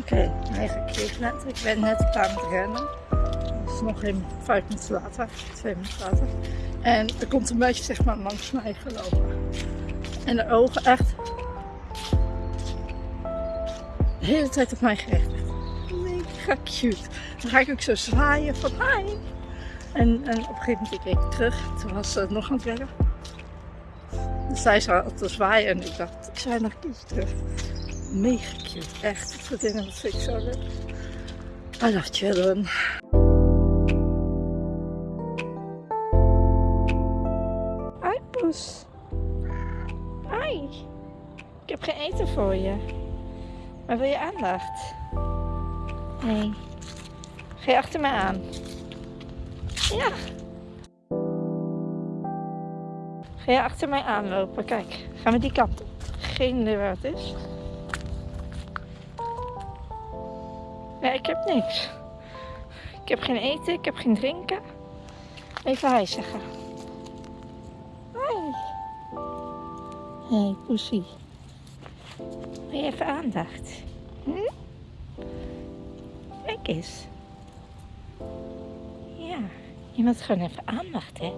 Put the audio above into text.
Oké, hij gekeken net. Ik ben net klaar met rennen. Is nog geen vijf minuten later, twee minuten later. En er komt een meisje zeg maar langs mij gelopen. En de ogen echt de hele tijd op mij gericht. Mega cute. Dan ga ik ook zo zwaaien van hi. En, en op een gegeven moment keek ik terug. Toen was ze nog aan het werken. Dus zij zat te zwaaien en ik dacht, ik zei nog iets terug. Mega cute, echt. Dat dat vind ik zo leuk. I love children. Hi poes. Hi. Ik heb geen eten voor je. Maar wil je aandacht? Nee. Ga je achter mij aan? Ja. Ga je achter mij aanlopen? Kijk, gaan we die kant op. Geen idee waar het is. Ja, ik heb niks. Ik heb geen eten, ik heb geen drinken. Even hi zeggen. Hoi. Hey, poesie. Wil je even aandacht? Hm? Kijk eens. Ja, je moet gewoon even aandacht, hè.